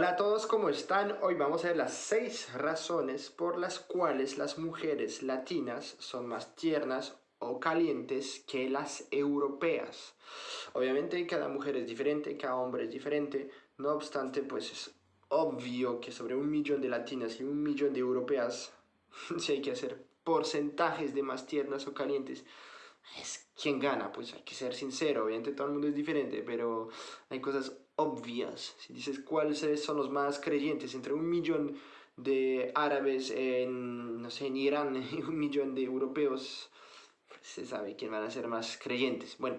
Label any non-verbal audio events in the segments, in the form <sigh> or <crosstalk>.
Hola a todos, ¿cómo están? Hoy vamos a ver las 6 razones por las cuales las mujeres latinas son más tiernas o calientes que las europeas. Obviamente cada mujer es diferente, cada hombre es diferente, no obstante pues es obvio que sobre un millón de latinas y un millón de europeas, <laughs> si hay que hacer porcentajes de más tiernas o calientes, es quien gana, pues hay que ser sincero, obviamente todo el mundo es diferente, pero hay cosas obvias. Si dices cuáles son los más creyentes entre un millón de árabes en, no sé, en Irán y un millón de europeos, se sabe quién van a ser más creyentes. Bueno,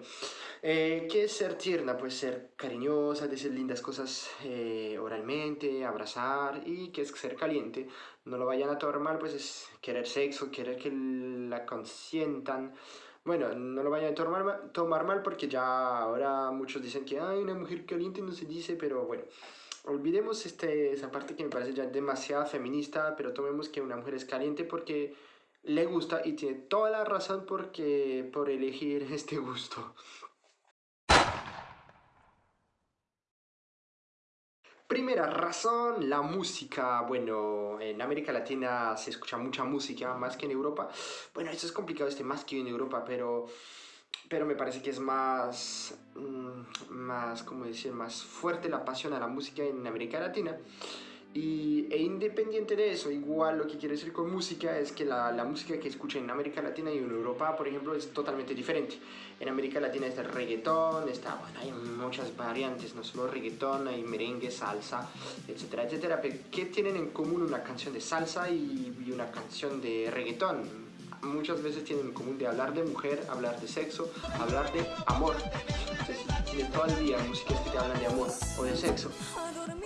eh, ¿qué es ser tierna? Pues ser cariñosa, decir lindas cosas eh, oralmente, abrazar. ¿Y qué es ser caliente? No lo vayan a tomar mal, pues es querer sexo, querer que la consientan. Bueno, no lo vayan a tomar, mal porque ya ahora muchos dicen que hay una mujer caliente no se dice, pero bueno. Olvidemos este, esa parte que me parece ya demasiado feminista, pero tomemos que una mujer es caliente porque le gusta y tiene toda la razón porque, por elegir <laughs> este gusto. Primera razón, la música. Bueno, en América Latina se escucha mucha música, más que en Europa. Bueno, eso es complicado, este más que en Europa, pero, pero me parece que es más, mm, más, ¿cómo decir? Más fuerte la pasión a la música en América Latina. Y, e independiente de eso, igual lo que quiero decir con música es que la, la, música que escuchan en América Latina y en Europa, por ejemplo, es totalmente diferente. En América Latina está el reggaetón, está, bueno, hay muchas variantes, no solo reggaetón, hay merengue, salsa, etcétera, etcétera. Pero ¿qué tienen en común una canción de salsa y, y una canción de reggaetón? Muchas veces tienen en común de hablar de mujer, hablar de sexo, hablar de amor. Entonces, de todo el día músicas que te hablan de amor o de sexo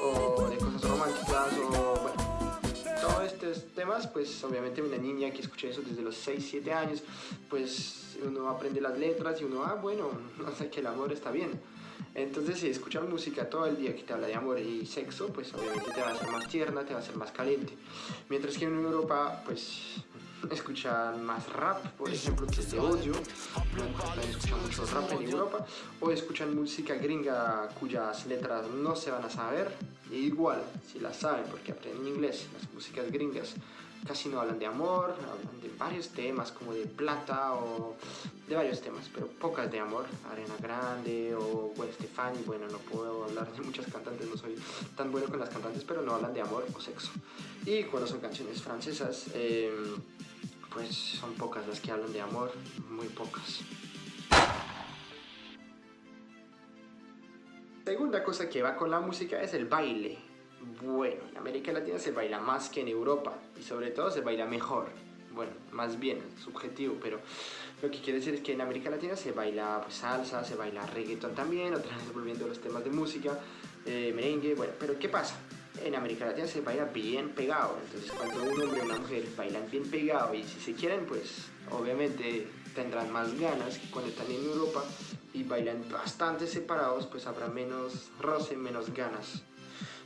o de cosas románticas o bueno, todos estos temas, pues obviamente una niña que escucha eso desde los 6, 7 años, pues uno aprende las letras y uno, ah, bueno, <laughs> no sé que el amor está bien. Entonces, si escuchar música todo el día que te habla de amor y sexo, pues obviamente te va a hacer más tierna, te va a hacer más caliente. Mientras que en Europa, pues escuchan más rap, por ejemplo, que es de odio, también escuchan mucho rap en Europa, o escuchan música gringa cuyas letras no se van a saber, e igual, si las saben porque aprenden inglés, las músicas gringas casi no hablan de amor, hablan de varios temas como de plata o de varios temas, pero pocas de amor, Arena Grande o Gwen Stefani, bueno, no puedo hablar de muchas cantantes, no soy tan bueno con las cantantes, pero no hablan de amor o sexo. Y cuando son canciones francesas, eh, pues son pocas las que hablan de amor, muy pocas. Segunda cosa que va con la música es el baile. Bueno, en América Latina se baila más que en Europa y sobre todo se baila mejor. Bueno, más bien, subjetivo, pero lo que quiere decir es que en América Latina se baila pues, salsa, se baila reggaeton también, otra vez volviendo a los temas de música, eh, merengue, bueno, pero ¿qué pasa? En América Latina se baila bien pegado. Entonces, cuando un hombre y una mujer bailan bien pegado y si se quieren, pues obviamente tendrán más ganas que cuando están en Europa y bailan bastante separados, pues habrá menos roce, menos ganas.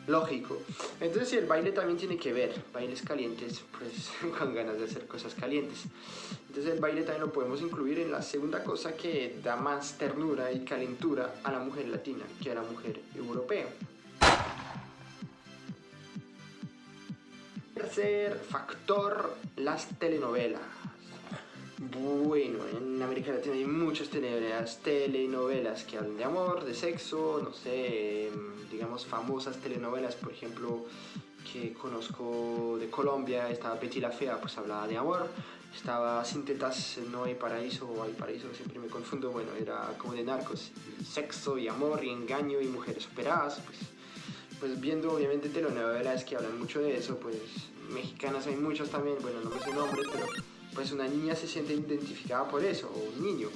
Lógico. Entonces, el baile también tiene que ver, bailes calientes, pues <laughs> con ganas de hacer cosas calientes. Entonces, el baile también lo podemos incluir en la segunda cosa que da más ternura y calentura a la mujer latina que a la mujer europea. Tercer factor, las telenovelas. Bueno, en América Latina hay muchas telenovelas, telenovelas que hablan de amor, de sexo, no sé, em, digamos famosas telenovelas, por ejemplo, que conozco de Colombia, estaba Betty la Fea, pues hablaba de amor, estaba Sin Tetas No hay Paraíso o Hay Paraíso, siempre me confundo, bueno, era como de narcos, sexo y amor y engaño y mujeres operadas, pues pues viendo obviamente telenovelas que hablan mucho de eso, pues mexicanas hay muchas también, bueno, no me sé nombres, pero pues una niña se siente identificada por eso, o un niño.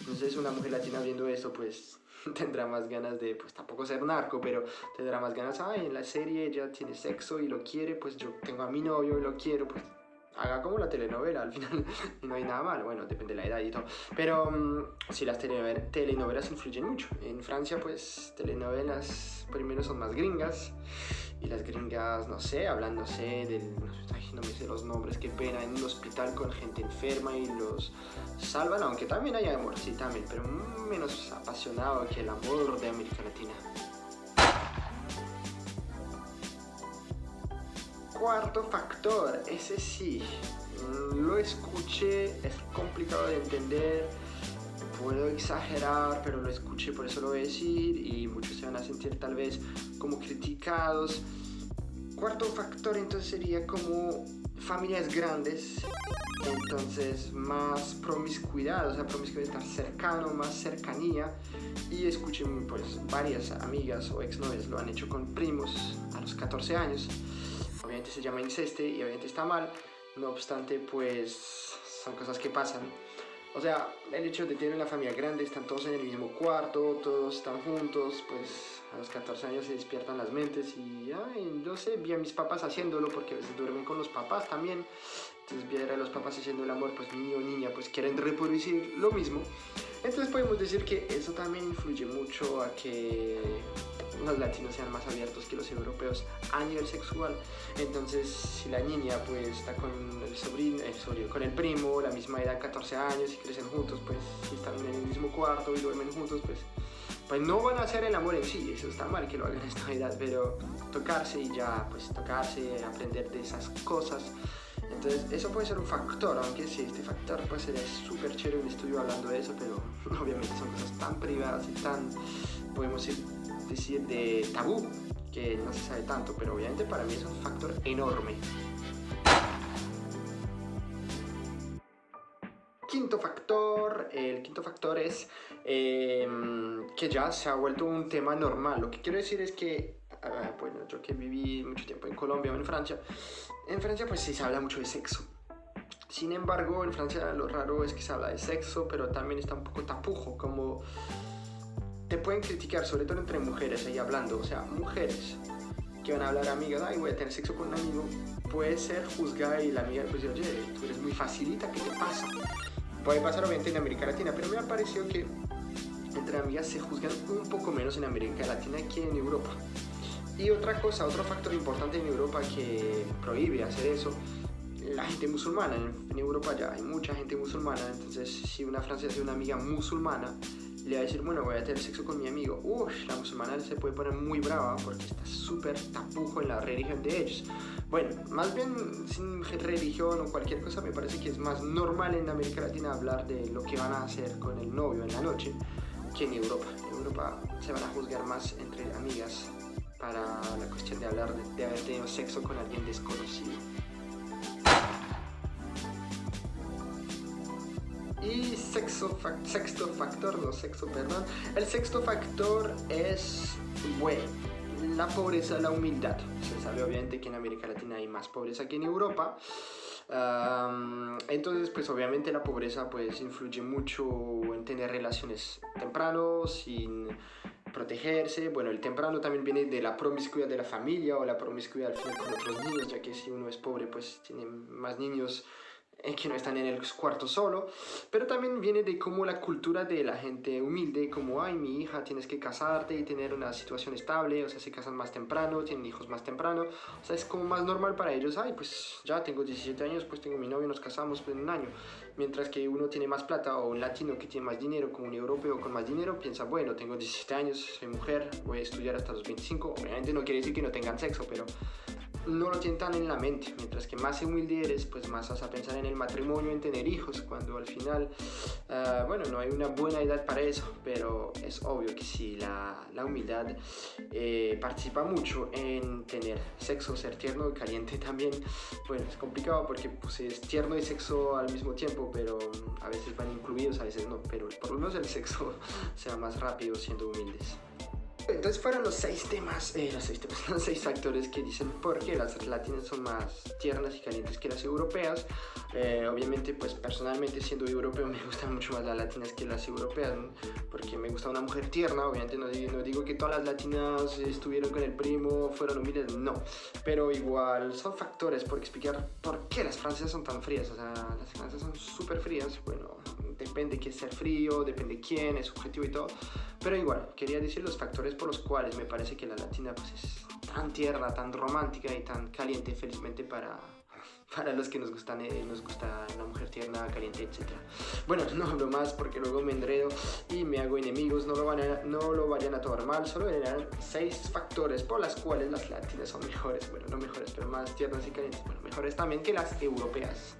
Entonces una mujer latina viendo esto, pues <laughs> tendrá más ganas de, pues tampoco ser narco, pero tendrá más ganas, ay, en la serie ella tiene sexo y lo quiere, pues yo tengo a mi novio y lo quiero, pues haga como la telenovela, al final <laughs> no hay nada malo, bueno, depende de la edad y todo. Pero mm, sí, las telenovelas influyen mucho. En Francia, pues, telenovelas primero son más gringas y las gringas, no sé, hablándose del... Ay, no me sé los nombres, qué pena, en un hospital con gente enferma y los salvan, aunque también hay amor, sí, también, pero menos apasionado que el amor de América Latina. cuarto factor, ese sí, lo escuché, es complicado de entender, puedo exagerar, pero lo escuché, por eso lo voy a decir, y muchos se van a sentir tal vez como criticados. Cuarto factor entonces sería como familias grandes, entonces más promiscuidad, o sea, promiscuidad estar cercano, más cercanía, y escuché pues varias amigas o exnovias lo han hecho con primos a los 14 años, obviamente se llama inceste y obviamente está mal, no obstante pues son cosas que pasan. O sea, el hecho de tener una familia grande, están todos en el mismo cuarto, todos están juntos, pues a los 14 años se despiertan las mentes y, ay, yo sé, vi a mis papás haciéndolo porque a veces duermen con los papás también. Entonces ver a los papás haciendo el amor, pues niño o niña, pues quieren reproducir lo mismo. Entonces podemos decir que eso también influye mucho a que los latinos sean más abiertos que los europeos a nivel sexual. Entonces, si la niña pues está con el sobrino, el con el primo, la misma edad, 14 años, y crecen juntos, pues si están en el mismo cuarto y duermen juntos, pues, pues no van a hacer el amor en sí, eso está mal que lo hagan a esta edad, pero tocarse y ya, pues tocarse, aprender de esas cosas. Entonces, eso puede ser un factor, aunque sí, este factor puede ser súper chévere un estudio hablando de eso, pero <laughs> obviamente son cosas tan privadas y tan, podemos decir, decir de tabú, que no se sabe tanto, pero obviamente para mí es un factor enorme. Quinto factor, el quinto factor es em, que ya se ha vuelto un tema normal. Lo que quiero decir es que, ah, bueno, yo que viví mucho tiempo en Colombia o en Francia, en Francia pues sí se habla mucho de sexo. Sin embargo, en Francia lo raro es que se habla de sexo, pero también está un poco tapujo, como te pueden criticar, sobre todo entre mujeres, ahí hablando, o sea, mujeres que van a hablar amigas, ay, voy a tener sexo con un amigo, puede ser juzgada y la amiga pues oye, tú eres muy facilita, ¿qué te pasa? Puede pasar obviamente en América Latina, pero me ha parecido que entre amigas se juzgan un poco menos en América Latina que en Europa. Y otra cosa, otro factor importante en Europa que prohíbe hacer eso, la gente musulmana. En, Europa ya hay mucha gente musulmana, entonces si una francesa es una amiga musulmana, le va a decir, bueno, voy a tener sexo con mi amigo. Uy, la musulmana se puede poner muy brava porque está súper tapujo en la religión de ellos. Bueno, más bien sin religión o cualquier cosa, me parece que es más normal en América Latina hablar de lo que van a hacer con el novio en la noche que en Europa. En Europa se van a juzgar más entre amigas para la cuestión de hablar de, de haber tenido sexo con alguien desconocido. Y sexto, factor, no sexto, perdón. El sexto factor es, bueno, la pobreza, la humildad. Se sabe obviamente que en América Latina hay más pobreza que en Europa. entonces, pues obviamente la pobreza pues influye mucho en tener relaciones temprano, sin protegerse. Bueno, el temprano también viene de la promiscuidad de la familia o la promiscuidad al final con otros niños, ya que si uno es pobre pues tiene más niños que no están en el cuarto solo, pero también viene de cómo la cultura de la gente humilde, como, ay, mi hija, tienes que casarte y tener una situación estable, o sea, se casan más temprano, tienen hijos más temprano, o sea, es como más normal para ellos, ay, pues ya tengo 17 años, pues tengo mi novio, nos casamos pues, en un año, mientras que uno tiene más plata o un latino que tiene más dinero, como un europeo con más dinero, piensa, bueno, tengo 17 años, soy mujer, voy a estudiar hasta los 25, obviamente no quiere decir que no tengan sexo, pero no lo tienen tan en la mente. Mientras que más humilde eres, pues más vas a pensar en el matrimonio, en tener hijos, cuando al final, ah, bueno, no hay una buena edad para eso, pero es obvio que si la, la humildad eh, participa mucho en tener sexo, ser tierno y caliente <laughs> también. Bueno, es complicado porque pues, es tierno y sexo al mismo tiempo, pero a veces van incluidos, a veces no, pero por lo menos el sexo <laughs> sea más rápido siendo humildes. Entonces fueron los seis temas, eh, los, seis temas <laughs> los seis factores que dicen por qué las latinas son más tiernas y calientes que las europeas. Eh, obviamente, pues personalmente siendo europeo <laughs> me gustan mucho más las latinas que las europeas, porque me gusta una mujer tierna. Obviamente no, no, digo que todas las latinas estuvieron con el primo, fueron humildes, no. Pero igual son factores por explicar por qué las francesas son tan frías. O sea, las francesas son súper frías. Bueno, depende qué ser frío, depende quién, es subjetivo y todo. Pero igual, quería decir los factores por los cuales me parece que la latina pues, es tan tierna, tan romántica y tan caliente, felizmente para, <laughs> para los que nos, gustan, eh, nos gusta la mujer tierna, caliente, etc. Bueno, <laughs> no hablo más porque luego me enredo y me hago enemigos, no lo, van a, no lo vayan a tomar mal, solo eran seis factores por las cuales las latinas son mejores, bueno, no mejores, pero más tiernas y calientes, bueno, mejores también que las europeas.